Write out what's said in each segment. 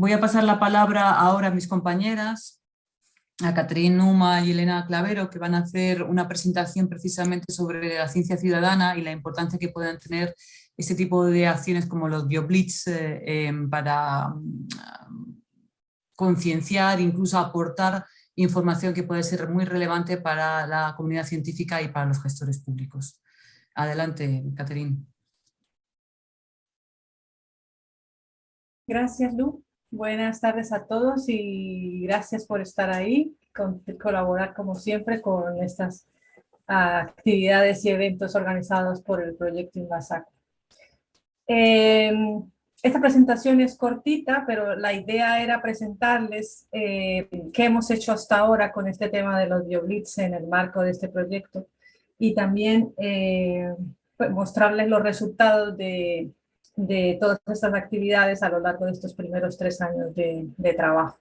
Voy a pasar la palabra ahora a mis compañeras, a Catherine Numa y Elena Clavero, que van a hacer una presentación precisamente sobre la ciencia ciudadana y la importancia que pueden tener este tipo de acciones como los bioblitz eh, em, para mm, concienciar, incluso aportar información que puede ser muy relevante para la comunidad científica y para los gestores públicos. Adelante, Catherine. Gracias, Lu. Buenas tardes a todos y gracias por estar ahí, con, colaborar como siempre con estas actividades y eventos organizados por el proyecto Invasaco. Em, esta presentación es cortita, pero la idea era presentarles eh, qué hemos hecho hasta ahora con este tema de los bioblitz en el marco de este proyecto y también eh, pues, mostrarles los resultados de, de todas estas actividades a lo largo de estos primeros tres años de, trabajo.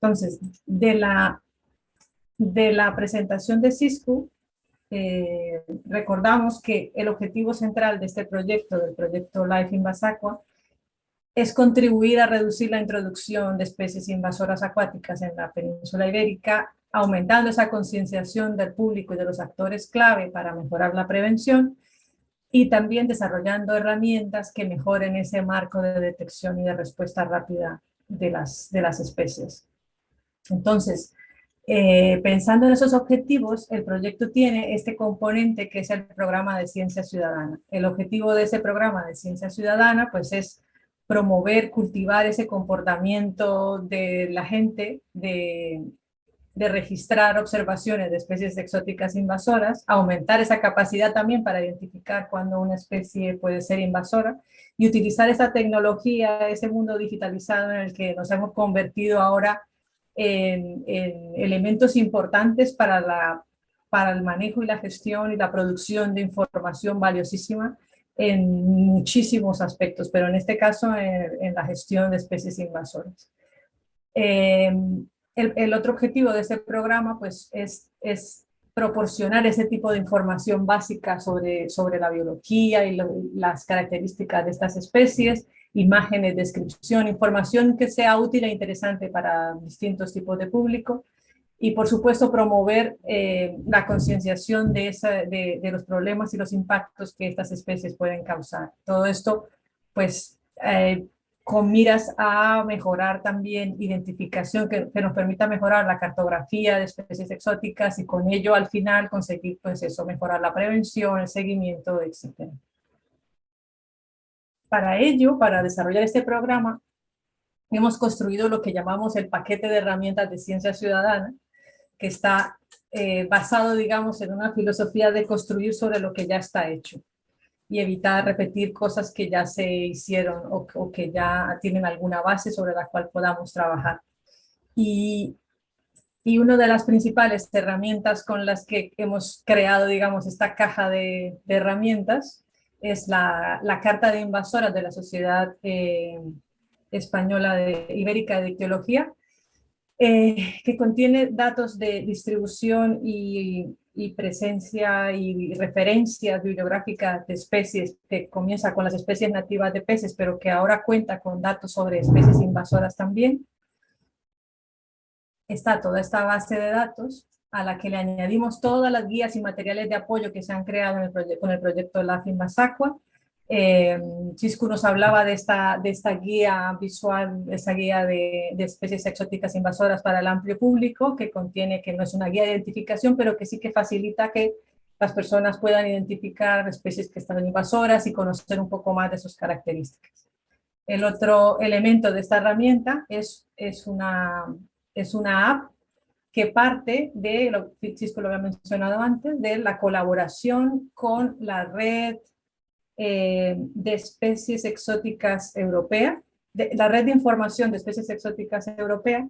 Entonces, de la, de la presentación de Cisco, eh, recordamos que el objetivo central de este proyecto, del proyecto Life in Basacua, es contribuir a reducir la introducción de especies invasoras acuáticas en la península ibérica, aumentando esa concienciación del público y de los actores clave para mejorar la prevención y también desarrollando herramientas que mejoren ese marco de detección y de respuesta rápida de las, de las especies. Entonces, eh, pensando en esos objetivos, el proyecto tiene este componente que es el programa de ciencia ciudadana. El objetivo de ese programa de ciencia ciudadana pues es promover, cultivar ese comportamiento de la gente de, de registrar observaciones de especies exóticas invasoras, aumentar esa capacidad también para identificar cuando una especie puede ser invasora y utilizar esa tecnología, ese mundo digitalizado en el que nos hemos convertido ahora en, elementos importantes para, la, para el manejo y la gestión y la producción de información valiosísima en muchísimos aspectos, pero en este caso en, la gestión de especies invasoras. Eh, el, otro objetivo de este programa pues, es, es proporcionar ese tipo de información básica sobre, sobre la biología y las características de estas especies, imágenes, descripción, información que sea útil e interesante para distintos tipos de público y por supuesto promover eh, la concienciación de, de, de, los problemas y los impactos que estas especies pueden causar. Todo esto pues eh, con miras a mejorar también identificación, que, nos permita mejorar la cartografía de especies exóticas y con ello al final conseguir pues eso, mejorar la prevención, el seguimiento, etc. Para ello, para desarrollar este programa, hemos construido lo que llamamos el paquete de herramientas de ciencia ciudadana, que está eh, basado, digamos, en una filosofía de construir sobre lo que ya está hecho y evitar repetir cosas que ya se hicieron o, que ya tienen alguna base sobre la cual podamos trabajar. Y, y una de las principales herramientas con las que hemos creado, digamos, esta caja de, herramientas es la, la, Carta de Invasoras de la Sociedad eh, Española de Ibérica de Ictiología, eh, que contiene datos de distribución y y presencia y referencias bibliográficas de especies, que comienza con las especies nativas de peces, pero que ahora cuenta con datos sobre especies invasoras también. Está toda esta base de datos a la que le añadimos todas las guías y materiales de apoyo que se han creado en el con el proyecto LAFIN Masacua, eh, nos hablaba de esta, de esta guía visual, esta guía de, especies exóticas invasoras para el amplio público, que contiene, que no es una guía de identificación, pero que sí que facilita que las personas puedan identificar especies que están invasoras y conocer un poco más de sus características. El otro elemento de esta herramienta es, es, una, es una app que parte de, lo, Chisco lo había mencionado antes, de la colaboración con la red eh, de especies exóticas europea, la red de información de especies exóticas europea,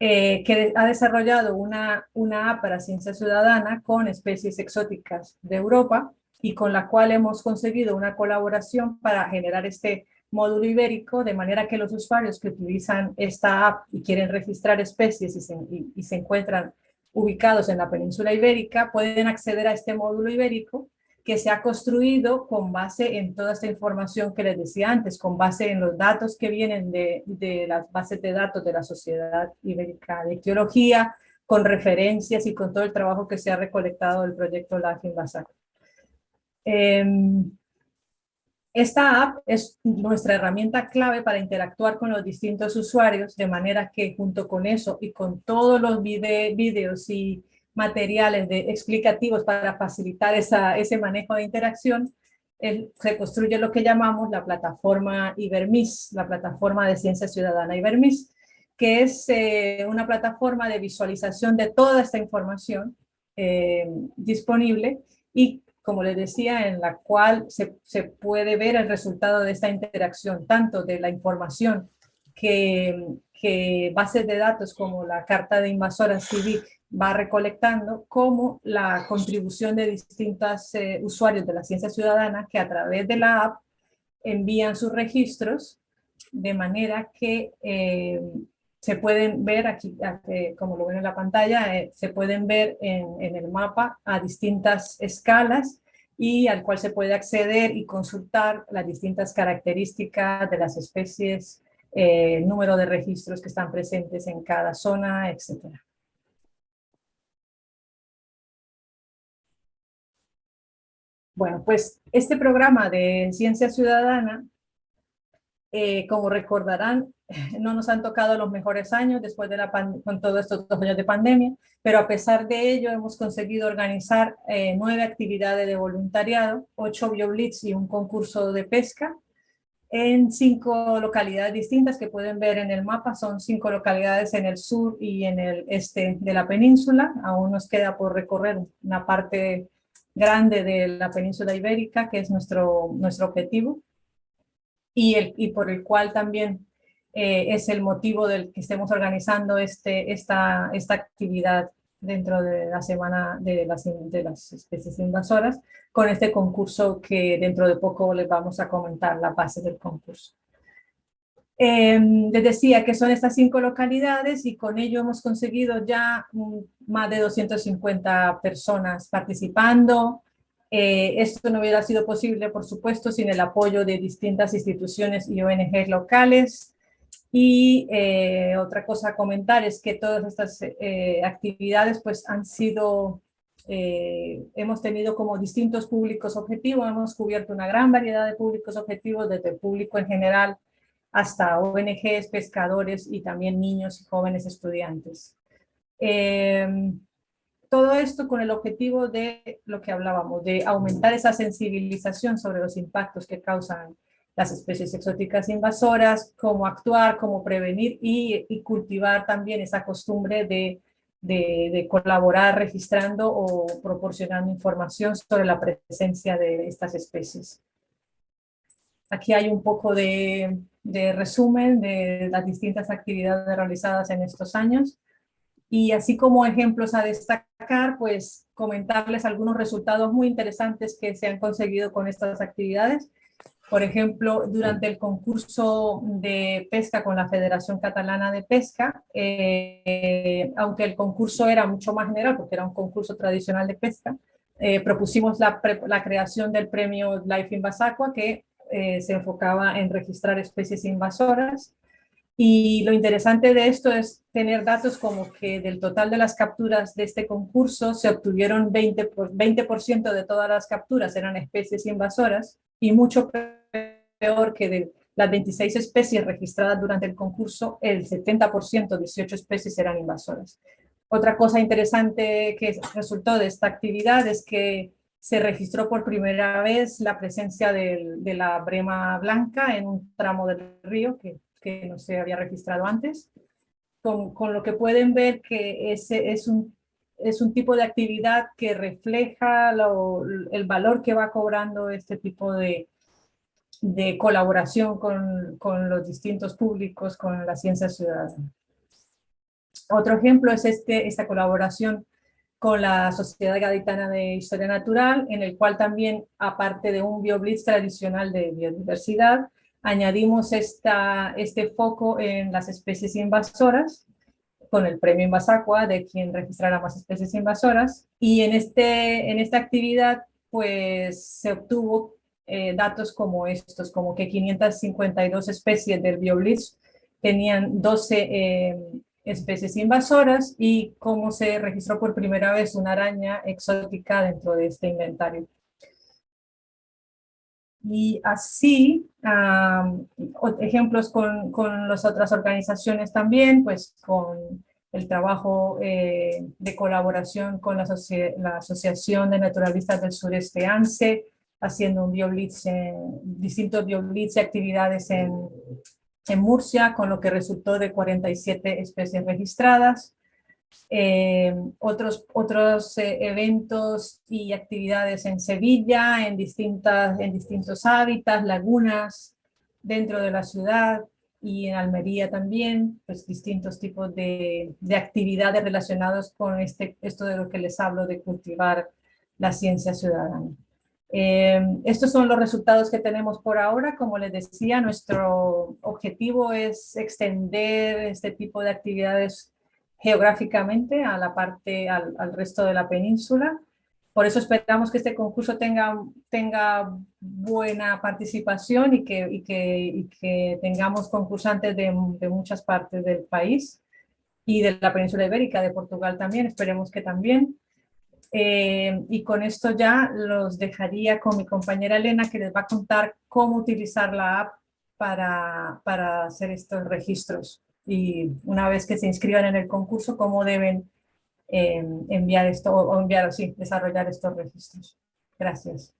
eh, que ha desarrollado una, una app para ciencia ciudadana con especies exóticas de Europa y con la cual hemos conseguido una colaboración para generar este módulo ibérico, de manera que los usuarios que utilizan esta app y quieren registrar especies y se, y se encuentran ubicados en la península ibérica, pueden acceder a este módulo ibérico que se ha construido con base en toda esta información que les decía antes, con base en los datos que vienen de, de las bases de datos de la Sociedad Ibérica de Ictiología, con referencias y con todo el trabajo que se ha recolectado del proyecto Life in esta app es nuestra herramienta clave para interactuar con los distintos usuarios, de manera que junto con eso y con todos los videos y materiales de, explicativos para facilitar ese manejo de interacción, se construye lo que llamamos la plataforma Ibermis, la plataforma de ciencia ciudadana Ibermis, que es eh, una plataforma de visualización de toda esta información eh, disponible y como les decía, en la cual se, puede ver el resultado de esta interacción, tanto de la información que, que bases de datos como la Carta de Invasoras CIVIC va recolectando, como la contribución de distintos eh, usuarios de la ciencia ciudadana que a través de la app envían sus registros de manera que eh, se pueden ver aquí, como lo ven en la pantalla, eh, se pueden ver en, en, el mapa a distintas escalas y al cual se puede acceder y consultar las distintas características de las especies, eh, número de registros que están presentes en cada zona, etc. Bueno, pues este programa de Ciencia Ciudadana eh, como recordarán, no nos han tocado los mejores años después de la con todos estos dos años de pandemia, pero a pesar de ello hemos conseguido organizar eh, nueve actividades de voluntariado, ocho bioblitz y un concurso de pesca en cinco localidades distintas que pueden ver en el mapa. Son cinco localidades en el sur y en el este de la península. Aún nos queda por recorrer una parte grande de la península ibérica, que es nuestro, nuestro objetivo y, el, y por el cual también eh, es el motivo del que estemos organizando este, esta, esta actividad dentro de la semana de las, de las especies invasoras, con este concurso que dentro de poco les vamos a comentar la base del concurso. Eh, les decía que son estas cinco localidades y con ello hemos conseguido ya más de 250 personas participando, eh, esto no hubiera sido posible, por supuesto, sin el apoyo de distintas instituciones y ONG locales. Y eh, otra cosa a comentar es que todas estas eh, actividades pues han sido, hemos tenido como distintos públicos objetivos, hemos cubierto una gran variedad de públicos objetivos, desde el público en general hasta ONGs, pescadores y también niños y jóvenes estudiantes. Todo esto con el objetivo de lo que hablábamos, de aumentar esa sensibilización sobre los impactos que causan las especies exóticas invasoras, cómo actuar, cómo prevenir y, cultivar también esa costumbre de, colaborar registrando o proporcionando información sobre la presencia de estas especies. Aquí hay un poco de, de resumen de las distintas actividades realizadas en estos años. Y así como ejemplos a destacar, pues comentarles algunos resultados muy interesantes que se han conseguido con estas actividades. Por ejemplo, durante el concurso de pesca con la Federación Catalana de Pesca, eh, aunque el concurso era mucho más general, porque era un concurso tradicional de pesca, eh, propusimos la, la, creación del premio Life Invasacua, que eh, se enfocaba en registrar especies invasoras, y lo interesante de esto es tener datos como que del total de las capturas de este concurso se obtuvieron 20%, por, 20 de todas las capturas eran especies invasoras y mucho peor que de las 26 especies registradas durante el concurso, el 70%, 18 especies eran invasoras. Otra cosa interesante que resultó de esta actividad es que se registró por primera vez la presencia de, la brema blanca en un tramo del río, que no se había registrado antes, con, lo que pueden ver que ese es un, es un tipo de actividad que refleja el valor que va cobrando este tipo de, de colaboración con, con, los distintos públicos, con la ciencia ciudadana. Otro ejemplo es este, esta colaboración con la Sociedad Gaditana de Historia Natural, en el cual también, aparte de un BioBlitz tradicional de biodiversidad, añadimos esta, este foco en las especies invasoras, con el premio Invasacua de quien registrará más especies invasoras, y en, este, en esta actividad pues se obtuvo eh, datos como estos, como que 552 especies del Bioblitz tenían 12 eh, especies invasoras y cómo se registró por primera vez una araña exótica dentro de este inventario. Y así, ejemplos con, con, las otras organizaciones también, pues con el trabajo eh, de colaboración con la, la, Asociación de Naturalistas del Sureste ANSE, haciendo un bioblitz, distintos bioblitz y actividades en, en Murcia, con lo que resultó de 47 especies registradas. Eh, otros, otros eh, eventos y actividades en Sevilla, en, distintas, en distintos hábitats, lagunas dentro de la ciudad y en Almería también, pues distintos tipos de, de actividades relacionadas con este, esto de lo que les hablo de cultivar la ciencia ciudadana. Eh, estos son los resultados que tenemos por ahora. Como les decía, nuestro objetivo es extender este tipo de actividades geográficamente a la parte, al, resto de la península. Por eso esperamos que este concurso tenga, tenga buena participación y que, que, tengamos concursantes de muchas partes del país y de la península ibérica, de Portugal también, esperemos que también. Eh, y con esto ya los dejaría con mi compañera Elena que les va a contar cómo utilizar la app para, para hacer estos registros. Y una vez que se inscriban en el concurso, cómo deben eh, enviar esto o enviar, sí, desarrollar estos registros. Gracias.